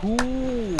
ほう